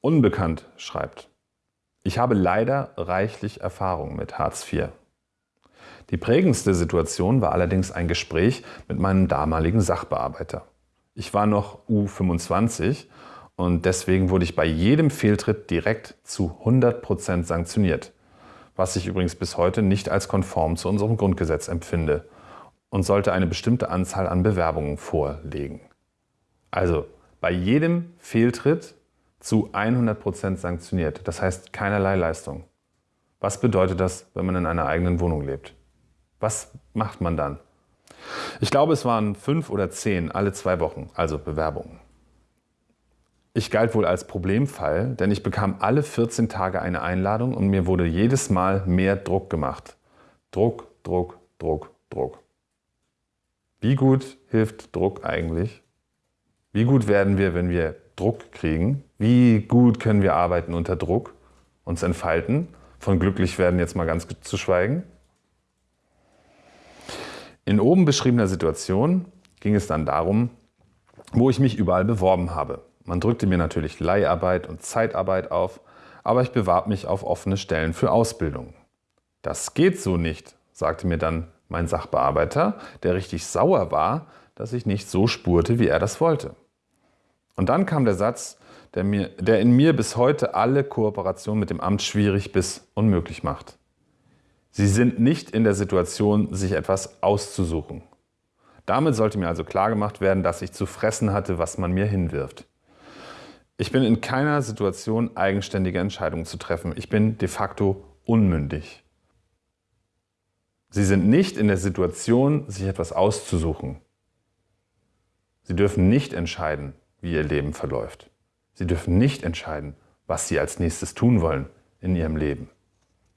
Unbekannt schreibt, ich habe leider reichlich Erfahrung mit Hartz IV. Die prägendste Situation war allerdings ein Gespräch mit meinem damaligen Sachbearbeiter. Ich war noch U25 und deswegen wurde ich bei jedem Fehltritt direkt zu 100% sanktioniert, was ich übrigens bis heute nicht als konform zu unserem Grundgesetz empfinde und sollte eine bestimmte Anzahl an Bewerbungen vorlegen. Also bei jedem Fehltritt zu 100% sanktioniert, das heißt keinerlei Leistung. Was bedeutet das, wenn man in einer eigenen Wohnung lebt? Was macht man dann? Ich glaube, es waren fünf oder zehn alle zwei Wochen, also Bewerbungen. Ich galt wohl als Problemfall, denn ich bekam alle 14 Tage eine Einladung und mir wurde jedes Mal mehr Druck gemacht. Druck, Druck, Druck, Druck. Wie gut hilft Druck eigentlich? Wie gut werden wir, wenn wir Druck kriegen? Wie gut können wir arbeiten unter Druck, uns entfalten? Von glücklich werden jetzt mal ganz zu schweigen. In oben beschriebener Situation ging es dann darum, wo ich mich überall beworben habe. Man drückte mir natürlich Leiharbeit und Zeitarbeit auf, aber ich bewarb mich auf offene Stellen für Ausbildung. Das geht so nicht, sagte mir dann mein Sachbearbeiter, der richtig sauer war, dass ich nicht so spurte, wie er das wollte. Und dann kam der Satz, der, mir, der in mir bis heute alle Kooperation mit dem Amt schwierig bis unmöglich macht. Sie sind nicht in der Situation, sich etwas auszusuchen. Damit sollte mir also klargemacht werden, dass ich zu fressen hatte, was man mir hinwirft. Ich bin in keiner Situation, eigenständige Entscheidungen zu treffen. Ich bin de facto unmündig. Sie sind nicht in der Situation, sich etwas auszusuchen. Sie dürfen nicht entscheiden, wie ihr Leben verläuft. Sie dürfen nicht entscheiden, was sie als nächstes tun wollen in ihrem Leben.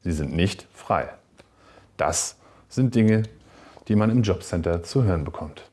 Sie sind nicht frei. Das sind Dinge, die man im Jobcenter zu hören bekommt.